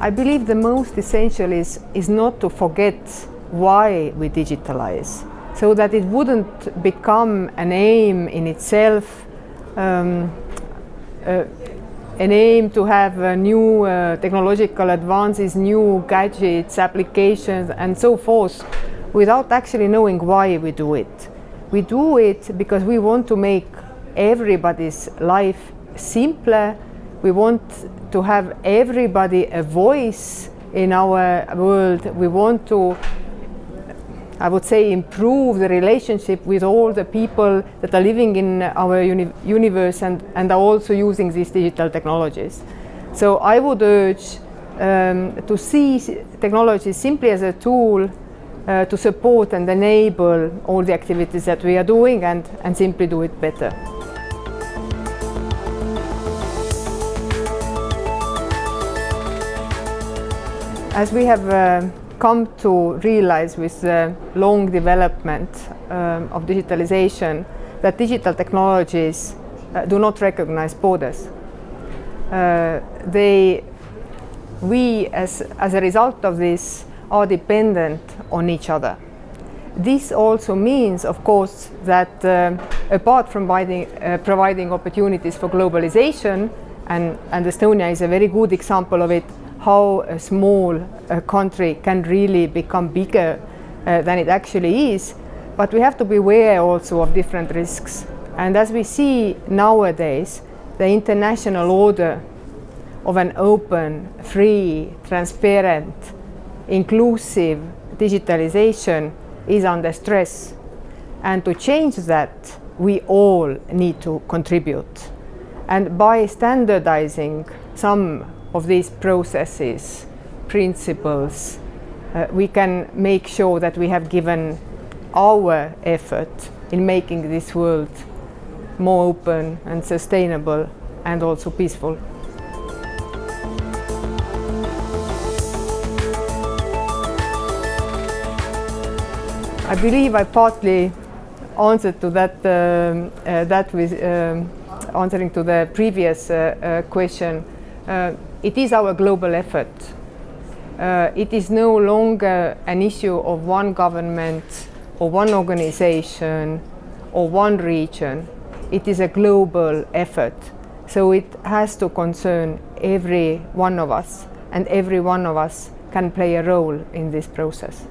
I believe the most essential is, is not to forget why we digitalize, so that it wouldn't become an aim in itself, um, uh, an aim to have uh, new uh, technological advances, new gadgets, applications and so forth, without actually knowing why we do it. We do it because we want to make everybody's life simpler we want to have everybody a voice in our world. We want to, I would say, improve the relationship with all the people that are living in our uni universe and, and are also using these digital technologies. So I would urge um, to see technology simply as a tool uh, to support and enable all the activities that we are doing and, and simply do it better. As we have uh, come to realize with the long development um, of digitalization that digital technologies uh, do not recognize borders. Uh, they, we, as, as a result of this, are dependent on each other. This also means, of course, that uh, apart from providing, uh, providing opportunities for globalization, and, and Estonia is a very good example of it, how a small uh, country can really become bigger uh, than it actually is. But we have to be aware also of different risks. And as we see nowadays, the international order of an open, free, transparent, inclusive digitalization is under stress. And to change that, we all need to contribute. And by standardizing some of these processes, principles, uh, we can make sure that we have given our effort in making this world more open and sustainable and also peaceful. I believe I partly answered to that, um, uh, that with um, answering to the previous uh, uh question. Uh, it is our global effort. It is no longer an issue of one government or one organization or one region. It is a global effort. So it has to concern every one of us and every one of us can play a role in this process.